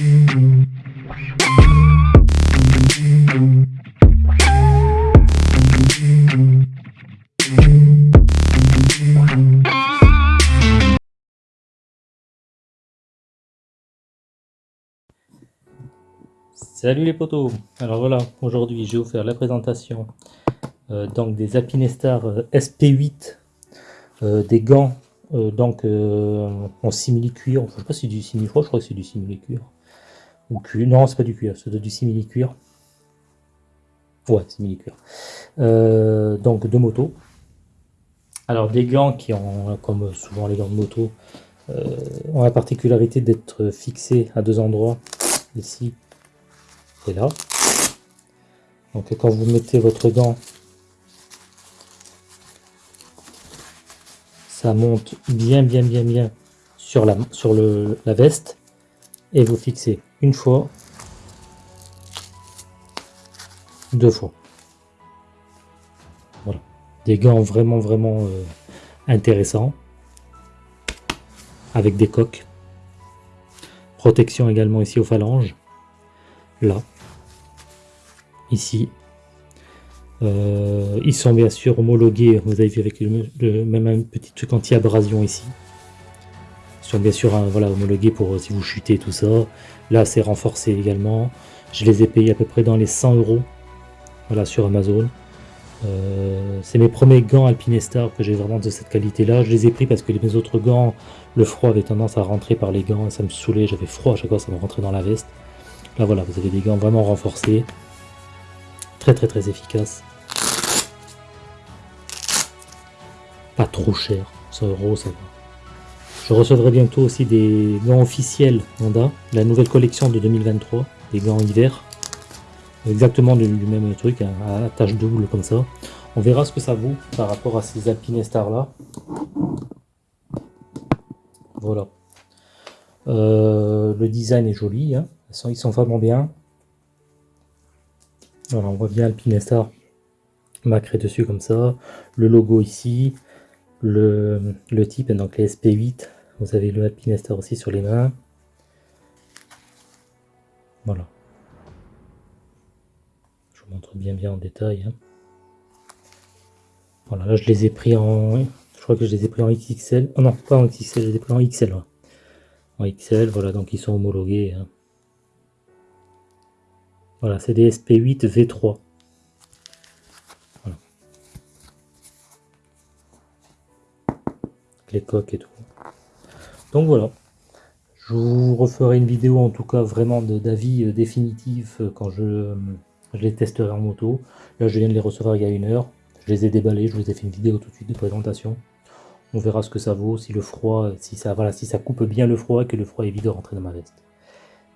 Salut les potos. Alors voilà, aujourd'hui je vais vous faire la présentation euh, donc des Alpinestar euh, SP8 euh, des gants donc en simili cuir, je sais pas si c'est du simili, je crois que c'est du simili cuir ou cuir, non c'est pas du cuir, c'est du simili cuir ouais simili cuir donc de moto alors des gants qui ont comme souvent les gants de moto ont la particularité d'être fixés à deux endroits ici et là. Donc quand vous mettez votre gant, ça monte bien bien bien bien sur la, sur le, la veste et vous fixez une fois, deux fois. Voilà. Des gants vraiment vraiment euh, intéressants avec des coques. Protection également ici aux phalanges là, ici. Euh, ils sont bien sûr homologués, vous avez vu avec le, même un petit truc anti-abrasion ici. Ils sont bien sûr hein, voilà, homologués pour euh, si vous chutez tout ça. Là c'est renforcé également. Je les ai payés à peu près dans les 100 euros voilà, sur Amazon. Euh, c'est mes premiers gants Alpinestar que j'ai vraiment de cette qualité là. Je les ai pris parce que mes autres gants, le froid avait tendance à rentrer par les gants et ça me saoulait. J'avais froid à chaque fois, ça me rentrait dans la veste. Là voilà, vous avez des gants vraiment renforcés. Très très très efficaces. Pas trop cher, 100 euros ça va. Je recevrai bientôt aussi des gants officiels Honda, la nouvelle collection de 2023, des gants hiver. Exactement du, même truc, hein, à tache double comme ça. On verra ce que ça vaut par rapport à ces Alpinestar là. Voilà. Euh, le design est joli. Hein ils sont vraiment bien. Voilà, on voit bien Alpinestar macré dessus comme ça. Le logo ici. Le, type, donc les SP8. Vous avez le Alpinestar aussi sur les mains. Voilà. Je vous montre bien bien en détail. Hein. Voilà, là je les ai pris en... Je crois que je les ai pris en XXL. Oh non, pas en XXL, je les ai pris en XL. En XL, voilà, donc ils sont homologués. Hein. Voilà, c'est des SP8 V3. Les coques et tout. Donc voilà. Je vous referai une vidéo en tout cas vraiment d'avis euh, définitif euh, quand je, je, les testerai en moto. Là je viens de les recevoir il y a une heure. Je les ai déballés, je vous ai fait une vidéo tout de suite de présentation. On verra ce que ça vaut, si le froid, si ça, voilà, si ça coupe bien le froid, que le froid évite de rentrer dans ma veste.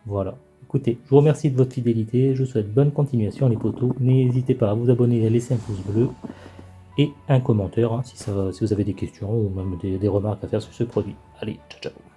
Voilà. Écoutez, je vous remercie de votre fidélité, je vous souhaite bonne continuation les potos, n'hésitez pas à vous abonner et à laisser un pouce bleu et un commentaire hein, si, vous avez des questions ou même des remarques à faire sur ce produit. Allez, ciao ciao